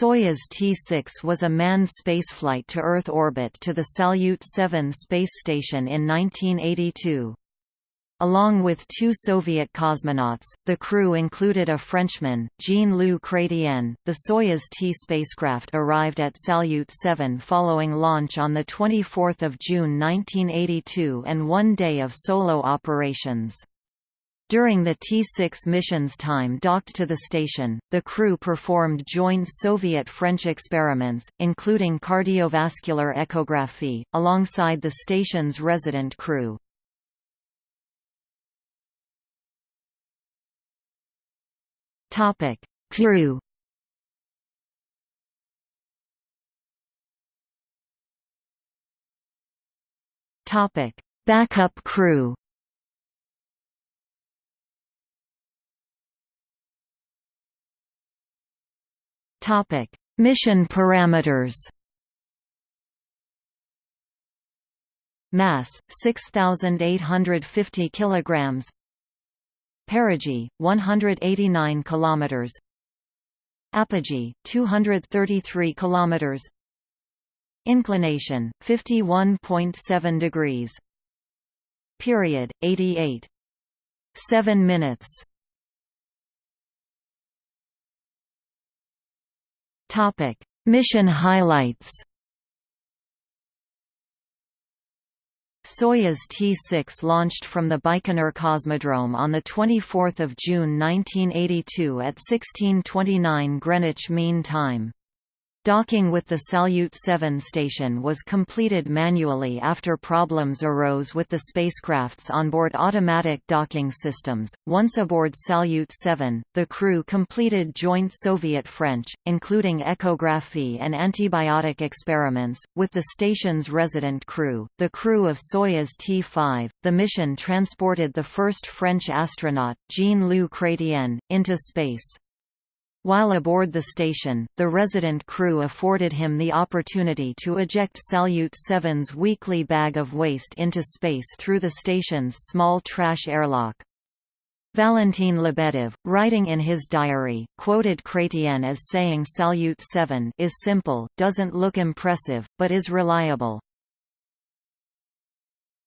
Soyuz T-6 was a manned spaceflight to Earth orbit to the Salyut 7 space station in 1982. Along with two Soviet cosmonauts, the crew included a Frenchman, Jean-Loup Chrétien. The Soyuz T spacecraft arrived at Salyut 7 following launch on 24 June 1982 and one day of solo operations. During the T-6 mission's time docked to the station, the crew performed joint Soviet-French experiments, including cardiovascular echography, alongside the station's resident crew. Topic: Crew. Topic: Backup crew. Topic: Mission parameters. Mass 6850 kilograms. Perigee, 189 km Apogee, 233 km Inclination, 51.7 degrees. Period, 88. 7 minutes Mission highlights Soyuz T-6 launched from the Baikonur Cosmodrome on 24 June 1982 at 1629 Greenwich Mean Time. Docking with the Salyut 7 station was completed manually after problems arose with the spacecraft's onboard automatic docking systems. Once aboard Salyut 7, the crew completed joint Soviet-French, including echography and antibiotic experiments, with the station's resident crew, the crew of Soyuz T-5. The mission transported the first French astronaut, Jean-Loup Chrétien, into space. While aboard the station, the resident crew afforded him the opportunity to eject Salyut 7's weekly bag of waste into space through the station's small trash airlock. Valentin Lebedev, writing in his diary, quoted Chrétien as saying Salyut 7 is simple, doesn't look impressive, but is reliable.